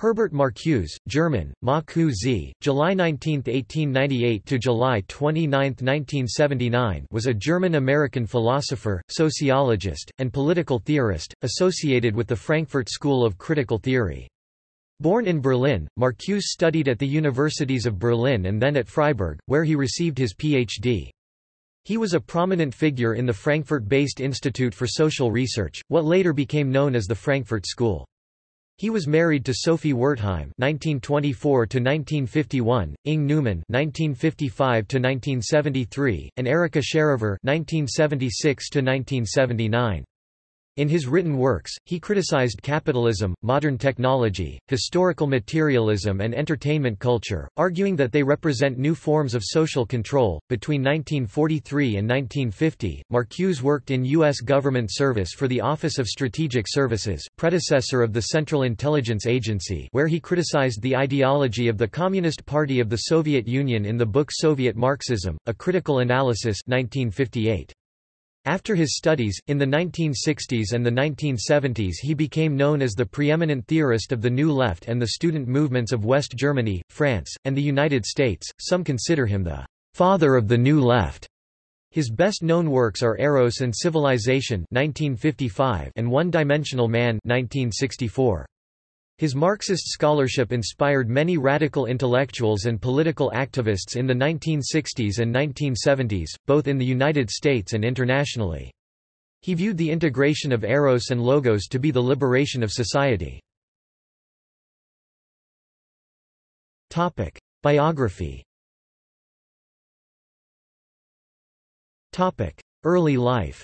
Herbert Marcuse, German, Ma July 19, 1898 to July 29, 1979, was a German-American philosopher, sociologist, and political theorist associated with the Frankfurt School of Critical Theory. Born in Berlin, Marcuse studied at the universities of Berlin and then at Freiburg, where he received his Ph.D. He was a prominent figure in the Frankfurt-based Institute for Social Research, what later became known as the Frankfurt School. He was married to Sophie Wertheim (1924–1951), Inge Neumann (1955–1973), and Erica Sherover (1976–1979). In his written works, he criticized capitalism, modern technology, historical materialism, and entertainment culture, arguing that they represent new forms of social control. Between 1943 and 1950, Marcuse worked in U.S. government service for the Office of Strategic Services, predecessor of the Central Intelligence Agency, where he criticized the ideology of the Communist Party of the Soviet Union in the book Soviet Marxism: A Critical Analysis, 1958. After his studies, in the 1960s and the 1970s he became known as the preeminent theorist of the New Left and the student movements of West Germany, France, and the United States. Some consider him the father of the New Left. His best-known works are Eros and Civilization 1955 and One-Dimensional Man 1964. His Marxist scholarship inspired many radical intellectuals and political activists in the 1960s and 1970s, both in the United States and internationally. He viewed the integration of eros and logos to be the liberation of society. Biography Early life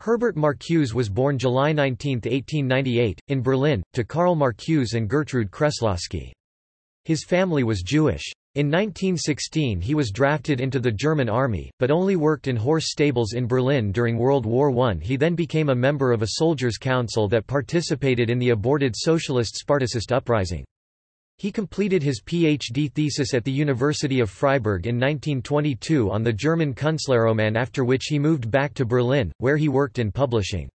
Herbert Marcuse was born July 19, 1898, in Berlin, to Karl Marcuse and Gertrude Kreslowski. His family was Jewish. In 1916 he was drafted into the German army, but only worked in horse stables in Berlin during World War I. He then became a member of a soldiers' council that participated in the aborted socialist Spartacist uprising. He completed his PhD thesis at the University of Freiburg in 1922 on the German Künstlerroman after which he moved back to Berlin, where he worked in publishing.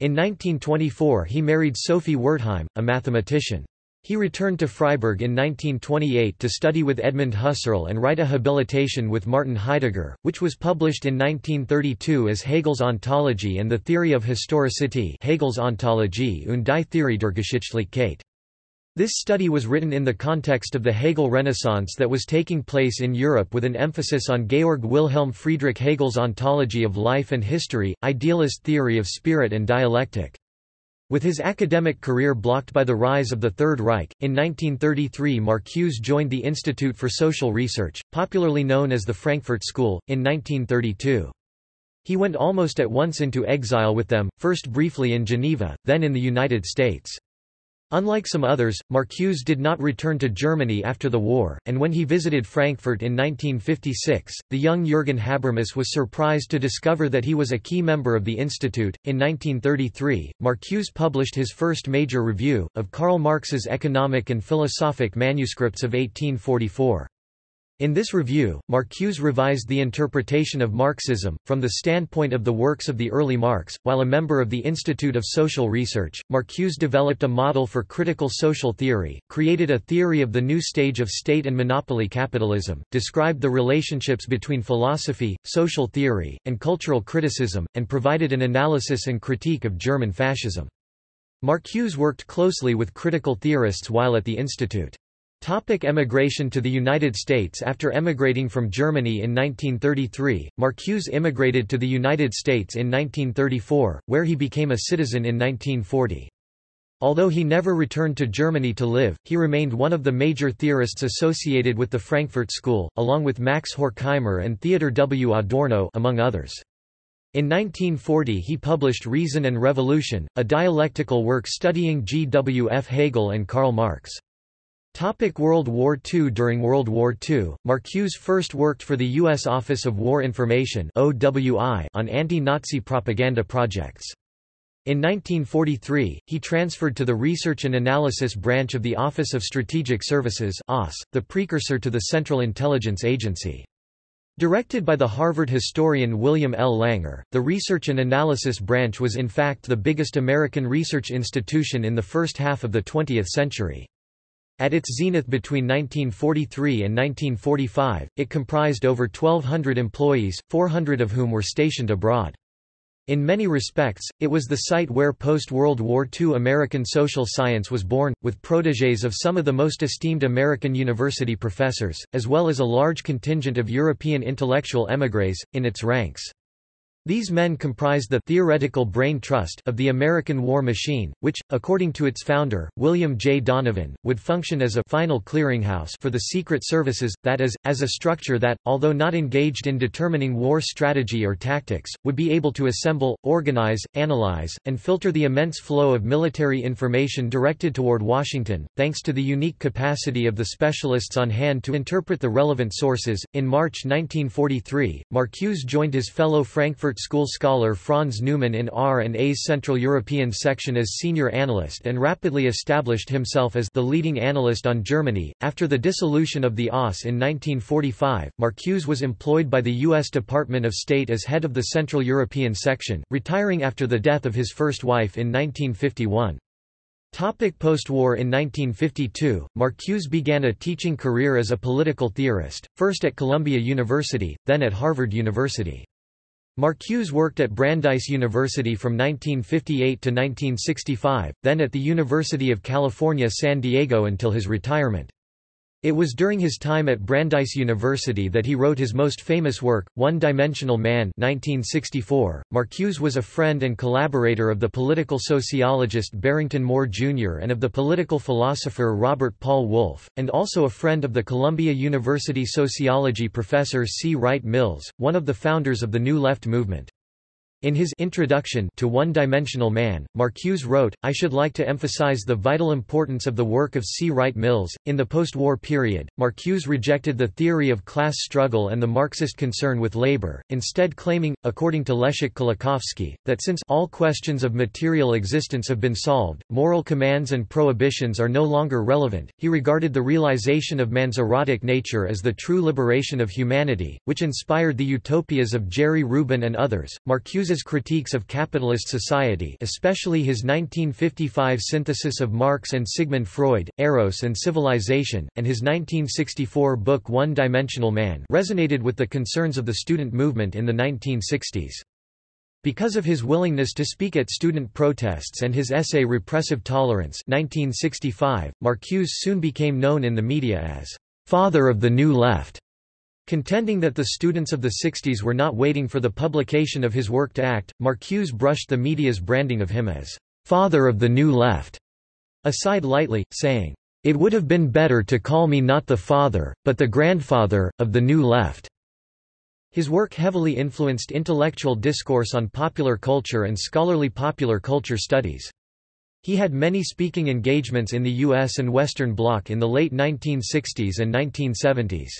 In 1924 he married Sophie Wertheim, a mathematician. He returned to Freiburg in 1928 to study with Edmund Husserl and write a habilitation with Martin Heidegger, which was published in 1932 as Hegel's Ontology and the Theory of Historicity Hegel's Ontologie und die Theorie der Geschichtlichkeit. This study was written in the context of the Hegel Renaissance that was taking place in Europe with an emphasis on Georg Wilhelm Friedrich Hegel's ontology of life and history, idealist theory of spirit and dialectic. With his academic career blocked by the rise of the Third Reich, in 1933 Marcuse joined the Institute for Social Research, popularly known as the Frankfurt School, in 1932. He went almost at once into exile with them, first briefly in Geneva, then in the United States. Unlike some others, Marcuse did not return to Germany after the war, and when he visited Frankfurt in 1956, the young Jürgen Habermas was surprised to discover that he was a key member of the institute. In 1933, Marcuse published his first major review, of Karl Marx's economic and philosophic manuscripts of 1844. In this review, Marcuse revised the interpretation of Marxism, from the standpoint of the works of the early Marx. While a member of the Institute of Social Research, Marcuse developed a model for critical social theory, created a theory of the new stage of state and monopoly capitalism, described the relationships between philosophy, social theory, and cultural criticism, and provided an analysis and critique of German fascism. Marcuse worked closely with critical theorists while at the institute. Topic emigration to the United States After emigrating from Germany in 1933, Marcuse immigrated to the United States in 1934, where he became a citizen in 1940. Although he never returned to Germany to live, he remained one of the major theorists associated with the Frankfurt School, along with Max Horkheimer and Theodor W. Adorno among others. In 1940 he published Reason and Revolution, a dialectical work studying G. W. F. Hegel and Karl Marx. Topic World War II During World War II, Marcuse first worked for the U.S. Office of War Information on anti-Nazi propaganda projects. In 1943, he transferred to the Research and Analysis branch of the Office of Strategic Services the precursor to the Central Intelligence Agency. Directed by the Harvard historian William L. Langer, the Research and Analysis Branch was in fact the biggest American research institution in the first half of the 20th century. At its zenith between 1943 and 1945, it comprised over 1,200 employees, 400 of whom were stationed abroad. In many respects, it was the site where post-World War II American social science was born, with protégés of some of the most esteemed American university professors, as well as a large contingent of European intellectual émigrés, in its ranks. These men comprised the theoretical brain trust of the American war machine, which, according to its founder, William J. Donovan, would function as a final clearinghouse for the secret services, that is, as a structure that, although not engaged in determining war strategy or tactics, would be able to assemble, organize, analyze, and filter the immense flow of military information directed toward Washington, thanks to the unique capacity of the specialists on hand to interpret the relevant sources. In March 1943, Marcuse joined his fellow Frankfurt School scholar Franz Neumann in R&A's Central European section as senior analyst and rapidly established himself as the leading analyst on Germany. After the dissolution of the OSS in 1945, Marcuse was employed by the U.S. Department of State as head of the Central European section, retiring after the death of his first wife in 1951. Post-war In 1952, Marcuse began a teaching career as a political theorist, first at Columbia University, then at Harvard University. Marcuse worked at Brandeis University from 1958 to 1965, then at the University of California San Diego until his retirement. It was during his time at Brandeis University that he wrote his most famous work, One-Dimensional Man 1964. Marcuse was a friend and collaborator of the political sociologist Barrington Moore Jr. and of the political philosopher Robert Paul Wolff, and also a friend of the Columbia University sociology professor C. Wright Mills, one of the founders of the New Left movement. In his introduction to One-Dimensional Man, Marcuse wrote, I should like to emphasize the vital importance of the work of C. Wright Mills. In the post-war period, Marcuse rejected the theory of class struggle and the Marxist concern with labor, instead claiming, according to Leszek Kolakowski, that since all questions of material existence have been solved, moral commands and prohibitions are no longer relevant. He regarded the realization of man's erotic nature as the true liberation of humanity, which inspired the utopias of Jerry Rubin and others. Marcuse critiques of capitalist society especially his 1955 synthesis of Marx and Sigmund Freud, Eros and Civilization, and his 1964 book One-Dimensional Man resonated with the concerns of the student movement in the 1960s. Because of his willingness to speak at student protests and his essay Repressive Tolerance 1965, Marcuse soon became known in the media as «father of the New Left». Contending that the students of the 60s were not waiting for the publication of his work to act, Marcuse brushed the media's branding of him as «father of the New Left» aside lightly, saying, "...it would have been better to call me not the father, but the grandfather, of the New Left." His work heavily influenced intellectual discourse on popular culture and scholarly popular culture studies. He had many speaking engagements in the U.S. and Western Bloc in the late 1960s and 1970s.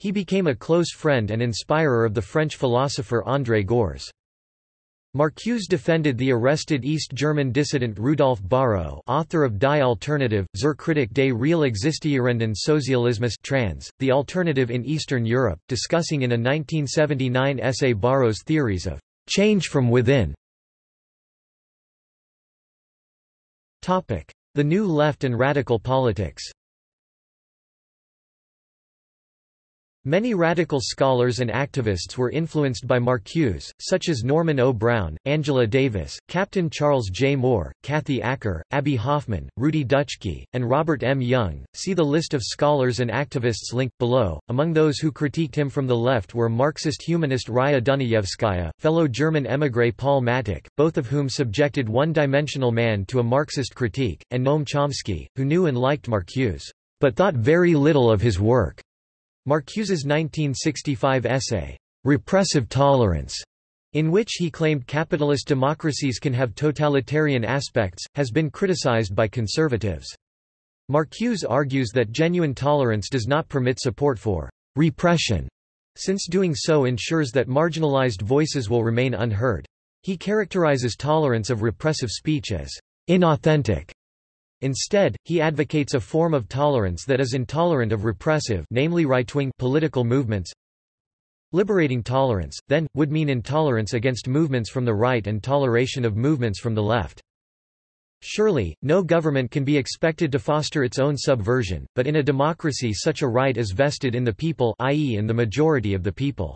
He became a close friend and inspirer of the French philosopher André Gorz. Marcuse defended the arrested East German dissident Rudolf Bahro author of Die Alternative, zur Kritik des real existierenden Sozialismus trans, The Alternative in Eastern Europe, discussing in a 1979 essay Bahro's theories of «change from within». The New Left and Radical Politics Many radical scholars and activists were influenced by Marcuse, such as Norman O. Brown, Angela Davis, Captain Charles J. Moore, Kathy Acker, Abbie Hoffman, Rudi Dutschke, and Robert M. Young. See the list of scholars and activists linked below. Among those who critiqued him from the left were Marxist humanist Raya Dunayevskaya, fellow German émigré Paul Mattick, both of whom subjected one-dimensional man to a Marxist critique, and Noam Chomsky, who knew and liked Marcuse, but thought very little of his work. Marcuse's 1965 essay, Repressive Tolerance, in which he claimed capitalist democracies can have totalitarian aspects, has been criticized by conservatives. Marcuse argues that genuine tolerance does not permit support for repression, since doing so ensures that marginalized voices will remain unheard. He characterizes tolerance of repressive speech as inauthentic Instead, he advocates a form of tolerance that is intolerant of repressive namely right-wing political movements. Liberating tolerance, then, would mean intolerance against movements from the right and toleration of movements from the left. Surely, no government can be expected to foster its own subversion, but in a democracy such a right is vested in the people i.e. in the majority of the people.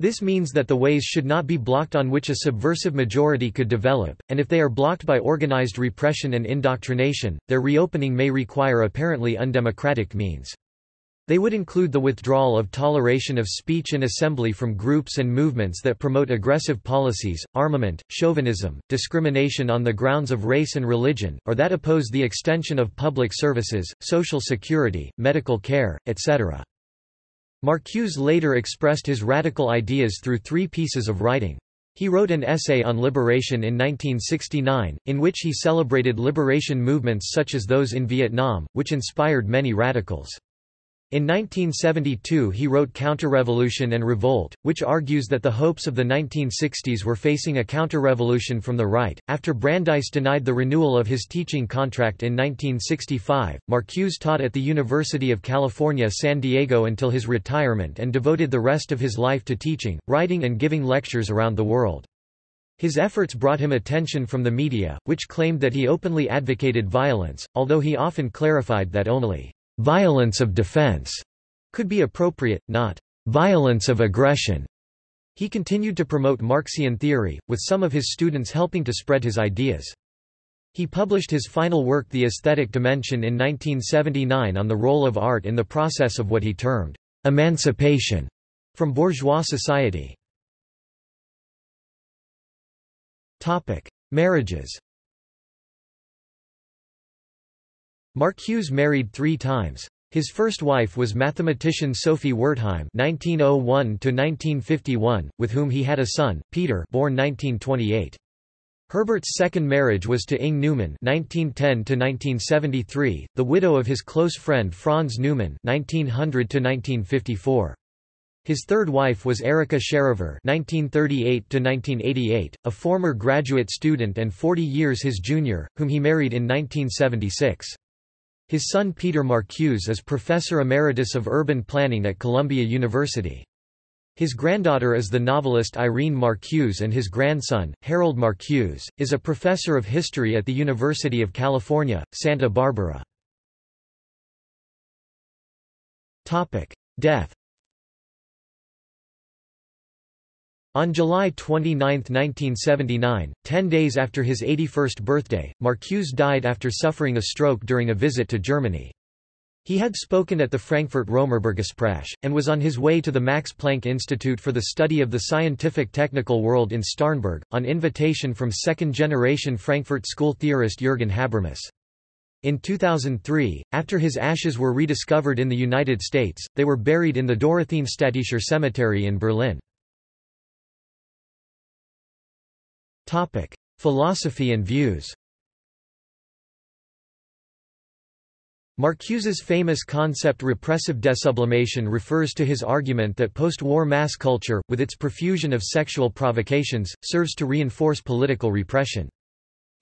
This means that the ways should not be blocked on which a subversive majority could develop, and if they are blocked by organized repression and indoctrination, their reopening may require apparently undemocratic means. They would include the withdrawal of toleration of speech and assembly from groups and movements that promote aggressive policies, armament, chauvinism, discrimination on the grounds of race and religion, or that oppose the extension of public services, social security, medical care, etc. Marcuse later expressed his radical ideas through three pieces of writing. He wrote an essay on liberation in 1969, in which he celebrated liberation movements such as those in Vietnam, which inspired many radicals. In 1972 he wrote Counterrevolution and Revolt, which argues that the hopes of the 1960s were facing a counterrevolution from the right. After Brandeis denied the renewal of his teaching contract in 1965, Marcuse taught at the University of California San Diego until his retirement and devoted the rest of his life to teaching, writing and giving lectures around the world. His efforts brought him attention from the media, which claimed that he openly advocated violence, although he often clarified that only violence of defense could be appropriate, not violence of aggression. He continued to promote Marxian theory, with some of his students helping to spread his ideas. He published his final work The Aesthetic Dimension in 1979 on the role of art in the process of what he termed emancipation from bourgeois society. Marriages Marcuse married three times. His first wife was mathematician Sophie Wertheim (1901–1951), with whom he had a son, Peter, born 1928. Herbert's second marriage was to Inge Neumann (1910–1973), the widow of his close friend Franz Neumann (1900–1954). His third wife was Erica Sherover (1938–1988), a former graduate student and 40 years his junior, whom he married in 1976. His son Peter Marcuse is Professor Emeritus of Urban Planning at Columbia University. His granddaughter is the novelist Irene Marcuse and his grandson, Harold Marcuse, is a professor of history at the University of California, Santa Barbara. Death On July 29, 1979, ten days after his 81st birthday, Marcuse died after suffering a stroke during a visit to Germany. He had spoken at the Frankfurt Römerberggespräche, and was on his way to the Max Planck Institute for the Study of the Scientific Technical World in Starnberg, on invitation from second-generation Frankfurt School theorist Jürgen Habermas. In 2003, after his ashes were rediscovered in the United States, they were buried in the Dorotheenstädtischer Cemetery in Berlin. Philosophy and views Marcuse's famous concept repressive desublimation refers to his argument that post-war mass culture, with its profusion of sexual provocations, serves to reinforce political repression.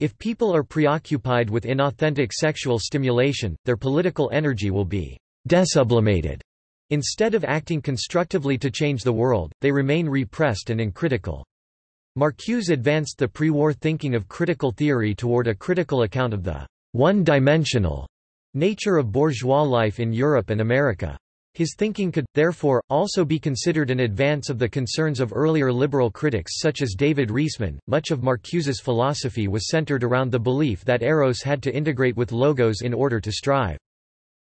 If people are preoccupied with inauthentic sexual stimulation, their political energy will be desublimated. Instead of acting constructively to change the world, they remain repressed and uncritical. Marcuse advanced the pre-war thinking of critical theory toward a critical account of the one-dimensional nature of bourgeois life in Europe and America. His thinking could, therefore, also be considered an advance of the concerns of earlier liberal critics such as David Riesman. Much of Marcuse's philosophy was centered around the belief that eros had to integrate with logos in order to strive.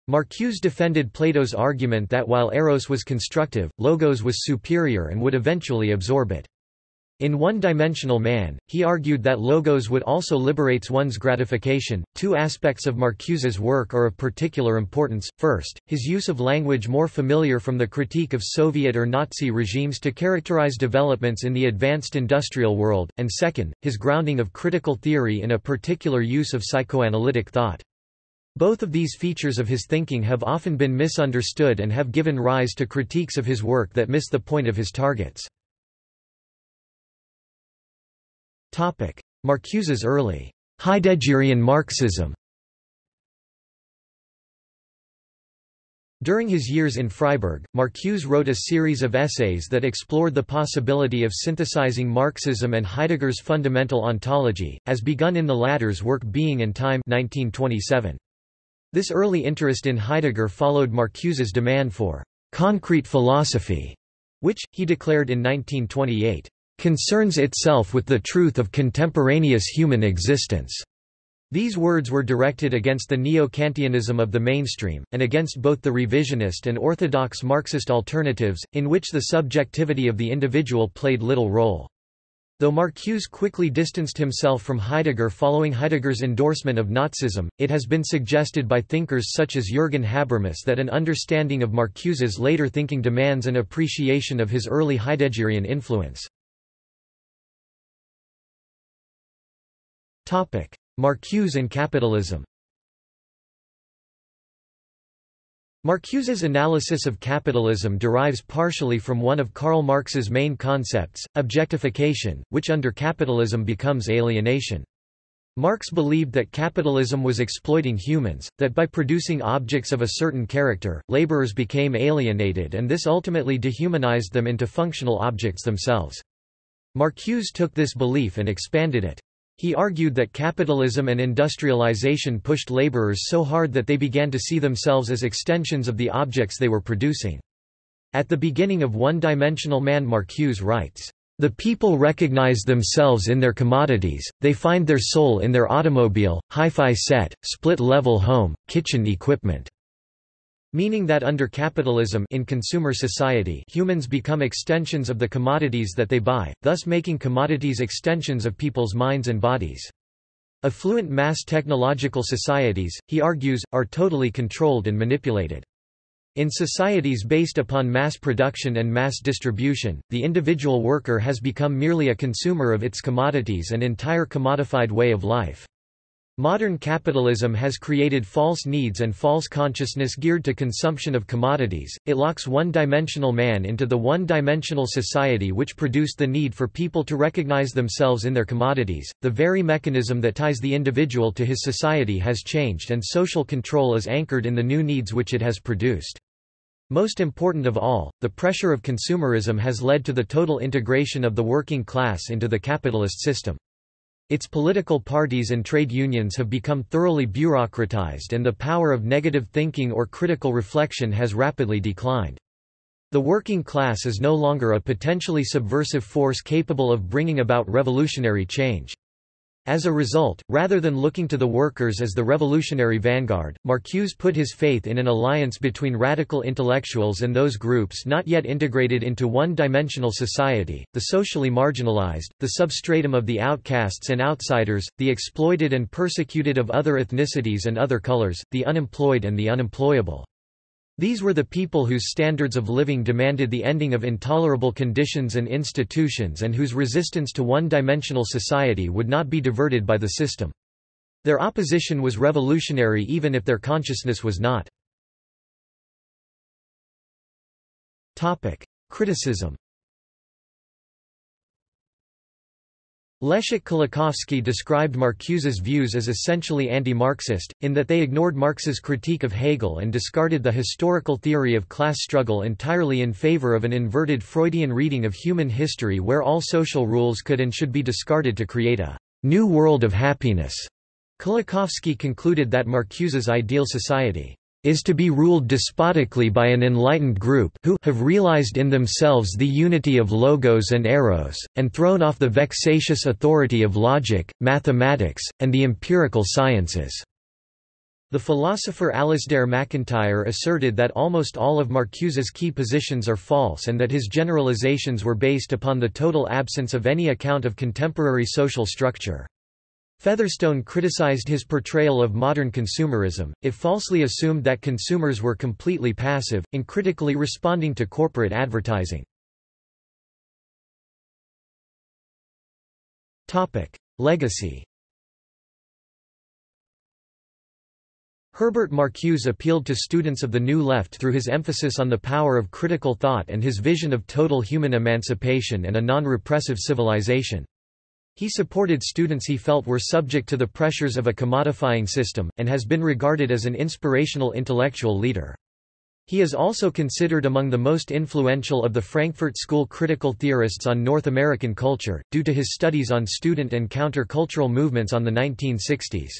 Marcuse defended Plato's argument that while eros was constructive, logos was superior and would eventually absorb it. In One-Dimensional Man, he argued that logos would also liberates one's gratification. Two aspects of Marcuse's work are of particular importance. First, his use of language more familiar from the critique of Soviet or Nazi regimes to characterize developments in the advanced industrial world, and second, his grounding of critical theory in a particular use of psychoanalytic thought. Both of these features of his thinking have often been misunderstood and have given rise to critiques of his work that miss the point of his targets. Marcuse's early Heideggerian Marxism. During his years in Freiburg, Marcuse wrote a series of essays that explored the possibility of synthesizing Marxism and Heidegger's fundamental ontology, as begun in the latter's work Being and Time 1927. This early interest in Heidegger followed Marcuse's demand for concrete philosophy, which, he declared in 1928, concerns itself with the truth of contemporaneous human existence. These words were directed against the neo-Kantianism of the mainstream, and against both the revisionist and orthodox Marxist alternatives, in which the subjectivity of the individual played little role. Though Marcuse quickly distanced himself from Heidegger following Heidegger's endorsement of Nazism, it has been suggested by thinkers such as Jürgen Habermas that an understanding of Marcuse's later thinking demands an appreciation of his early Heideggerian influence. Marcuse and capitalism Marcuse's analysis of capitalism derives partially from one of Karl Marx's main concepts, objectification, which under capitalism becomes alienation. Marx believed that capitalism was exploiting humans, that by producing objects of a certain character, laborers became alienated and this ultimately dehumanized them into functional objects themselves. Marcuse took this belief and expanded it. He argued that capitalism and industrialization pushed laborers so hard that they began to see themselves as extensions of the objects they were producing. At the beginning of One-Dimensional Man Marcuse writes, "...the people recognize themselves in their commodities, they find their soul in their automobile, hi-fi set, split-level home, kitchen equipment." Meaning that under capitalism in consumer society humans become extensions of the commodities that they buy, thus making commodities extensions of people's minds and bodies. Affluent mass technological societies, he argues, are totally controlled and manipulated. In societies based upon mass production and mass distribution, the individual worker has become merely a consumer of its commodities and entire commodified way of life. Modern capitalism has created false needs and false consciousness geared to consumption of commodities. It locks one-dimensional man into the one-dimensional society which produced the need for people to recognize themselves in their commodities. The very mechanism that ties the individual to his society has changed and social control is anchored in the new needs which it has produced. Most important of all, the pressure of consumerism has led to the total integration of the working class into the capitalist system. Its political parties and trade unions have become thoroughly bureaucratized and the power of negative thinking or critical reflection has rapidly declined. The working class is no longer a potentially subversive force capable of bringing about revolutionary change. As a result, rather than looking to the workers as the revolutionary vanguard, Marcuse put his faith in an alliance between radical intellectuals and those groups not yet integrated into one-dimensional society, the socially marginalized, the substratum of the outcasts and outsiders, the exploited and persecuted of other ethnicities and other colors, the unemployed and the unemployable. These were the people whose standards of living demanded the ending of intolerable conditions and institutions and whose resistance to one-dimensional society would not be diverted by the system. Their opposition was revolutionary even if their consciousness was not. Criticism Leszek Kolakowski described Marcuse's views as essentially anti-Marxist, in that they ignored Marx's critique of Hegel and discarded the historical theory of class struggle entirely in favor of an inverted Freudian reading of human history where all social rules could and should be discarded to create a new world of happiness. Kolakowski concluded that Marcuse's ideal society is to be ruled despotically by an enlightened group who have realized in themselves the unity of logos and eros, and thrown off the vexatious authority of logic, mathematics, and the empirical sciences." The philosopher Alasdair MacIntyre asserted that almost all of Marcuse's key positions are false and that his generalizations were based upon the total absence of any account of contemporary social structure. Featherstone criticized his portrayal of modern consumerism, it falsely assumed that consumers were completely passive, in critically responding to corporate advertising. Legacy Herbert Marcuse appealed to students of the New Left through his emphasis on the power of critical thought and his vision of total human emancipation and a non-repressive civilization. He supported students he felt were subject to the pressures of a commodifying system, and has been regarded as an inspirational intellectual leader. He is also considered among the most influential of the Frankfurt School critical theorists on North American culture, due to his studies on student and counter-cultural movements on the 1960s.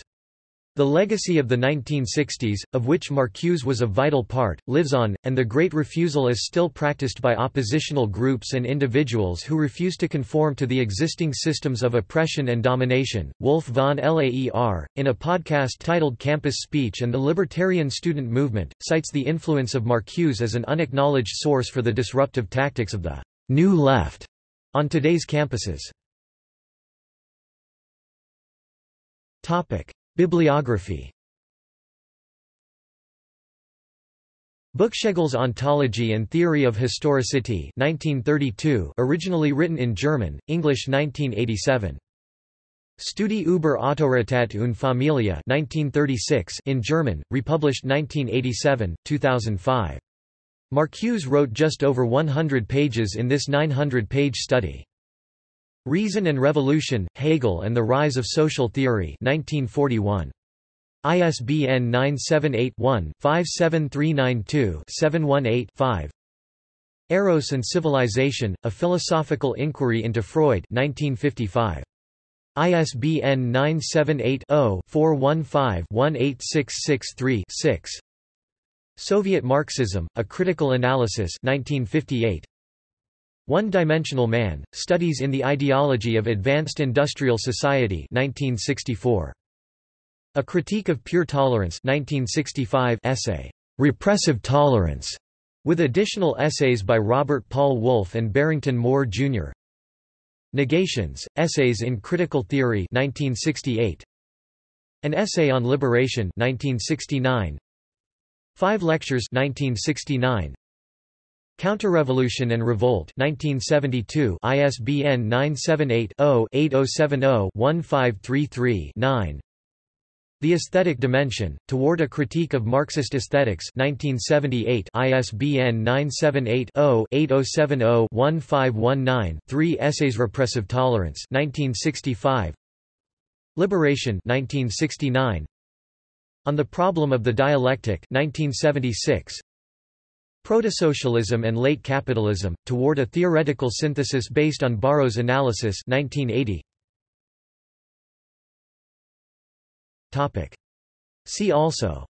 The legacy of the 1960s, of which Marcuse was a vital part, lives on, and the Great Refusal is still practiced by oppositional groups and individuals who refuse to conform to the existing systems of oppression and domination. Wolf von Laer, in a podcast titled Campus Speech and the Libertarian Student Movement, cites the influence of Marcuse as an unacknowledged source for the disruptive tactics of the New Left on today's campuses. Topic. Bibliography Buchschegel's Ontology and Theory of Historicity 1932 originally written in German, English 1987. Studi über Autorität und Familie 1936 in German, republished 1987, 2005. Marcuse wrote just over 100 pages in this 900-page study. Reason and Revolution, Hegel and the Rise of Social Theory 1941. ISBN 978-1-57392-718-5 Eros and Civilization, A Philosophical Inquiry into Freud 1955. ISBN 978-0-415-18663-6 Soviet Marxism, A Critical Analysis 1958. One-Dimensional Man, Studies in the Ideology of Advanced Industrial Society 1964. A Critique of Pure Tolerance 1965 essay, "'Repressive Tolerance' with additional essays by Robert Paul Wolff and Barrington Moore, Jr. Negations, Essays in Critical Theory 1968. An Essay on Liberation 1969. Five Lectures 1969. Counterrevolution and Revolt 1972 ISBN 978-0-8070-1533-9 The Aesthetic Dimension, Toward a Critique of Marxist Aesthetics 1978 ISBN 978-0-8070-1519-3 Essays Repressive Tolerance 1965 Liberation 1969 On the Problem of the Dialectic 1976 Proto-Socialism and Late Capitalism, Toward a Theoretical Synthesis Based on Bahro's Analysis 1980. Topic. See also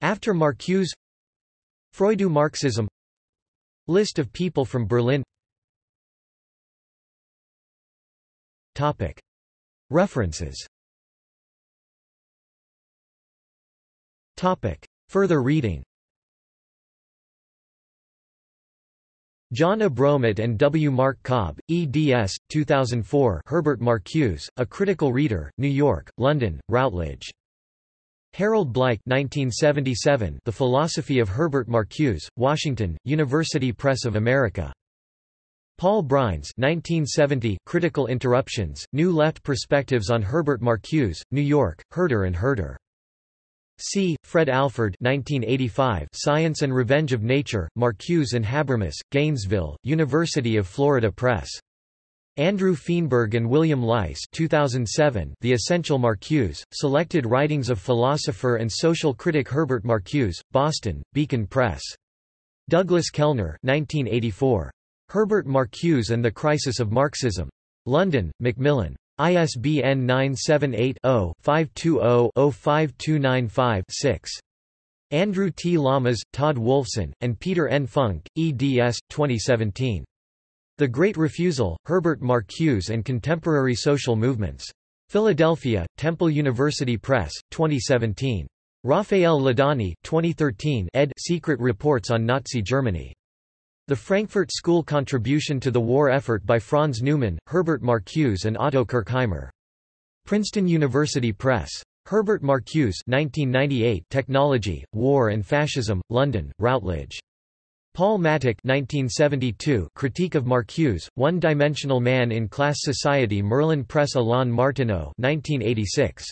After Marcuse Freudo-Marxism List of people from Berlin Topic. References Topic. Further reading John Abromeit and W. Mark Cobb, eds. 2004 Herbert Marcuse, A Critical Reader, New York, London, Routledge. Harold Bleich 1977 The Philosophy of Herbert Marcuse, Washington, University Press of America. Paul Breines 1970 Critical Interruptions, New Left Perspectives on Herbert Marcuse, New York, Herder and Herder. C. Fred Alford 1985 Science and Revenge of Nature, Marcuse and Habermas, Gainesville, University of Florida Press. Andrew Feenberg and William Leiss 2007 The Essential Marcuse, Selected Writings of Philosopher and Social Critic Herbert Marcuse, Boston, Beacon Press. Douglas Kellner 1984. Herbert Marcuse and the Crisis of Marxism. London, Macmillan. ISBN 978-0-520-05295-6. Andrew T. Lamas, Todd Wolfson, and Peter N. Funk, eds. 2017. The Great Refusal, Herbert Marcuse and Contemporary Social Movements. Philadelphia, Temple University Press, 2017. Raphael Laudani 2013 ed. Secret Reports on Nazi Germany. The Frankfurt School Contribution to the War Effort by Franz Neumann, Herbert Marcuse and Otto Kirchheimer. Princeton University Press. Herbert Marcuse 1998 Technology, War and Fascism, London, Routledge. Paul Mattick 1972 Critique of Marcuse, One-Dimensional Man in Class Society Merlin Press Alain Martineau 1986.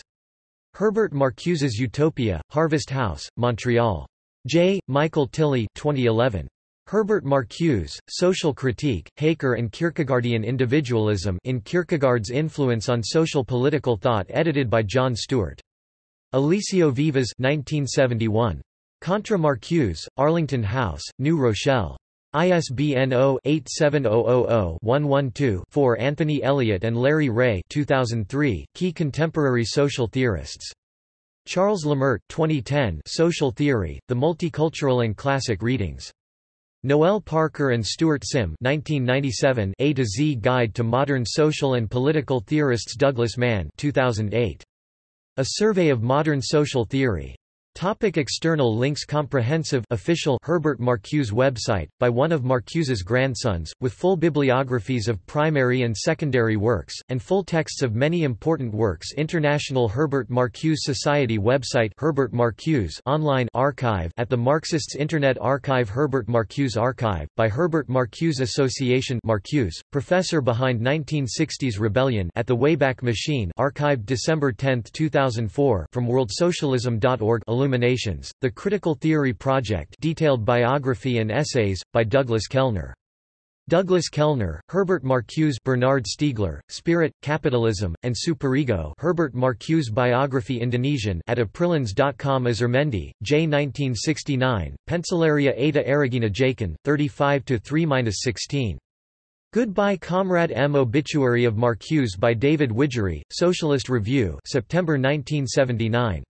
Herbert Marcuse's Utopia, Harvest House, Montreal. J. Michael Tilley 2011. Herbert Marcuse, Social Critique, Haecker and Kierkegaardian Individualism in Kierkegaard's Influence on Social Political Thought edited by John Stewart. Eliseo Vivas 1971. Contra Marcuse, Arlington House, New Rochelle. ISBN 0-87000-112-4 Anthony Elliott and Larry Ray 2003, Key Contemporary Social Theorists. Charles Lemert 2010, Social Theory, The Multicultural and Classic Readings. Noel Parker and Stuart Sim 1997, A to Z Guide to Modern Social and Political Theorists Douglas Mann 2008. A Survey of Modern Social Theory. Topic external links Comprehensive official Herbert Marcuse website, by one of Marcuse's grandsons, with full bibliographies of primary and secondary works, and full texts of many important works International Herbert Marcuse Society website Herbert Marcuse online archive at the Marxists Internet Archive Herbert Marcuse Archive, by Herbert Marcuse Association Marcuse, professor behind 1960s Rebellion at the Wayback Machine archived December 10, 2004 from worldsocialism.org Illuminations, The Critical Theory Project detailed biography and essays, by Douglas Kellner. Douglas Kellner, Herbert Marcuse Bernard Stiegler, Spirit, Capitalism, and Superego Herbert Marcuse Biography Indonesian at aprilins.com Azurmendi, J. 1969, Pencilaria Eta Aragina Jakin, 35-3-16. Goodbye Comrade M. Obituary of Marcuse by David Widgery, Socialist Review September 1979.